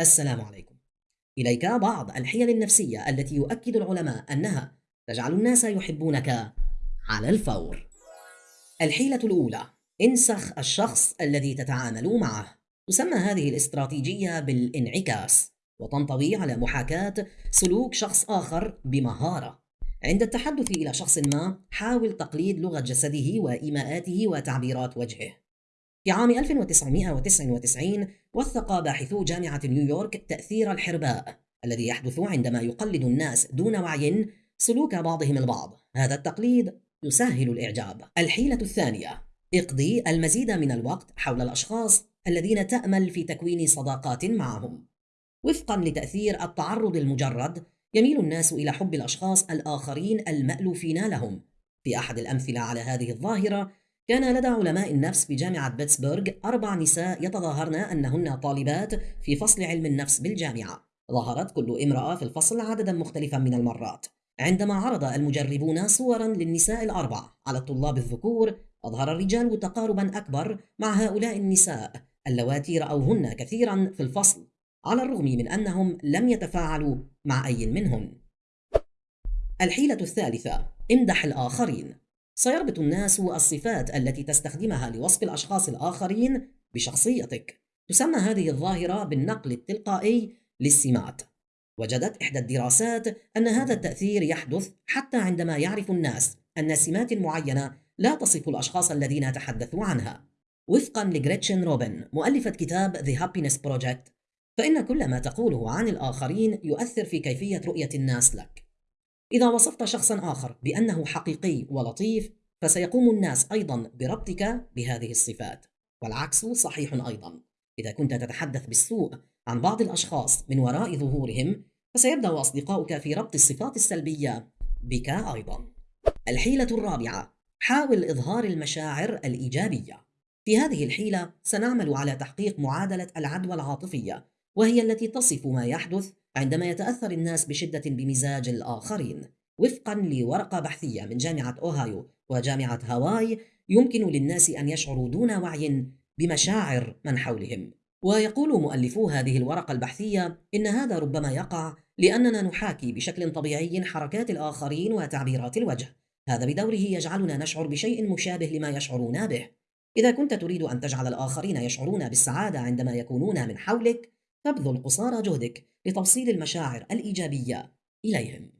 السلام عليكم. إليك بعض الحيل النفسية التي يؤكد العلماء أنها تجعل الناس يحبونك على الفور. الحيلة الأولى: انسخ الشخص الذي تتعامل معه. تسمى هذه الاستراتيجية بالانعكاس، وتنطوي على محاكاة سلوك شخص آخر بمهارة. عند التحدث إلى شخص ما، حاول تقليد لغة جسده وإيماءاته وتعبيرات وجهه. في عام 1999 وثق باحثو جامعة نيويورك تأثير الحرباء الذي يحدث عندما يقلد الناس دون وعي سلوك بعضهم البعض. هذا التقليد يسهل الإعجاب. الحيلة الثانية اقضي المزيد من الوقت حول الأشخاص الذين تأمل في تكوين صداقات معهم. وفقا لتأثير التعرض المجرد يميل الناس إلى حب الأشخاص الآخرين المألوفين لهم. في أحد الأمثلة على هذه الظاهرة كان لدى علماء النفس بجامعة بيتسبرغ أربع نساء يتظاهرن أنهن طالبات في فصل علم النفس بالجامعة. ظهرت كل امرأة في الفصل عددا مختلفا من المرات. عندما عرض المجربون صورا للنساء الأربع على الطلاب الذكور أظهر الرجال تقاربا أكبر مع هؤلاء النساء اللواتي رأوهن كثيرا في الفصل على الرغم من أنهم لم يتفاعلوا مع أي منهن. الحيلة الثالثة امدح الآخرين. سيربط الناس الصفات التي تستخدمها لوصف الأشخاص الآخرين بشخصيتك. تسمى هذه الظاهرة بالنقل التلقائي للسمات. وجدت إحدى الدراسات أن هذا التأثير يحدث حتى عندما يعرف الناس أن سمات معينة لا تصف الأشخاص الذين تحدثوا عنها. وفقا لجريتشن روبن مؤلفة كتاب The Happiness Project فإن كل ما تقوله عن الآخرين يؤثر في كيفية رؤية الناس لك. إذا وصفت شخصا آخر بأنه حقيقي ولطيف فسيقوم الناس أيضا بربطك بهذه الصفات. والعكس صحيح أيضا. إذا كنت تتحدث بالسوء عن بعض الأشخاص من وراء ظهورهم فسيبدأ أصدقاؤك في ربط الصفات السلبية بك أيضا. الحيلة الرابعة حاول إظهار المشاعر الإيجابية. في هذه الحيلة سنعمل على تحقيق معادلة العدوى العاطفية وهي التي تصف ما يحدث عندما يتأثر الناس بشدة بمزاج الآخرين. وفقا لورقة بحثية من جامعة أوهايو وجامعة هاواي يمكن للناس أن يشعروا دون وعي بمشاعر من حولهم. ويقول مؤلفو هذه الورقة البحثية إن هذا ربما يقع لأننا نحاكي بشكل طبيعي حركات الآخرين وتعبيرات الوجه. هذا بدوره يجعلنا نشعر بشيء مشابه لما يشعرون به. إذا كنت تريد أن تجعل الآخرين يشعرون بالسعادة عندما يكونون من حولك تبذل قصارى جهدك لتوصيل المشاعر الإيجابية إليهم.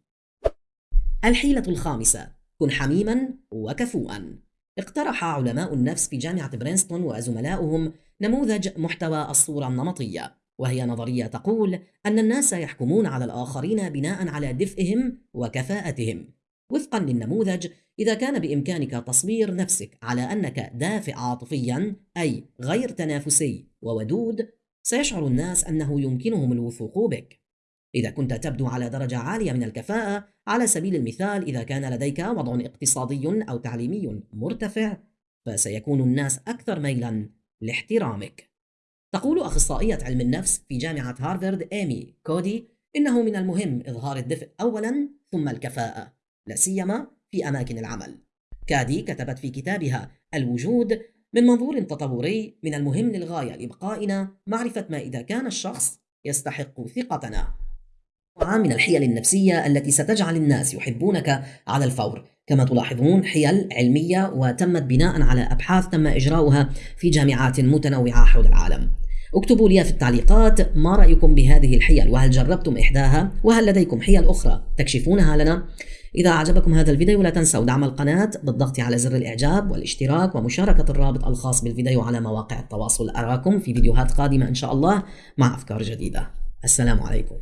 الحيلة الخامسة: كن حميما وكفوءا. اقترح علماء النفس في جامعة برينستون وزملاؤهم نموذج محتوى الصورة النمطية، وهي نظرية تقول أن الناس يحكمون على الآخرين بناء على دفئهم وكفاءتهم. وفقا للنموذج، إذا كان بإمكانك تصوير نفسك على أنك دافئ عاطفيا أي غير تنافسي وودود سيشعر الناس أنه يمكنهم الوثوق بك. إذا كنت تبدو على درجة عالية من الكفاءة على سبيل المثال إذا كان لديك وضع اقتصادي أو تعليمي مرتفع فسيكون الناس أكثر ميلا لاحترامك. تقول أخصائية علم النفس في جامعة هارفارد إيمي كودي إنه من المهم إظهار الدفء أولا ثم الكفاءة لا سيما في أماكن العمل. كادي كتبت في كتابها الوجود من منظور تطوري من المهم للغاية لإبقائنا معرفة ما إذا كان الشخص يستحق ثقتنا. من الحيل النفسية التي ستجعل الناس يحبونك على الفور. كما تلاحظون حيل علمية وتمت بناء على أبحاث تم إجراؤها في جامعات متنوعة حول العالم. اكتبوا لي في التعليقات ما رأيكم بهذه الحيل وهل جربتم إحداها؟ وهل لديكم حيل أخرى؟ تكشفونها لنا. إذا أعجبكم هذا الفيديو لا تنسوا دعم القناة بالضغط على زر الإعجاب والاشتراك ومشاركة الرابط الخاص بالفيديو على مواقع التواصل. أراكم في فيديوهات قادمة إن شاء الله مع أفكار جديدة. السلام عليكم.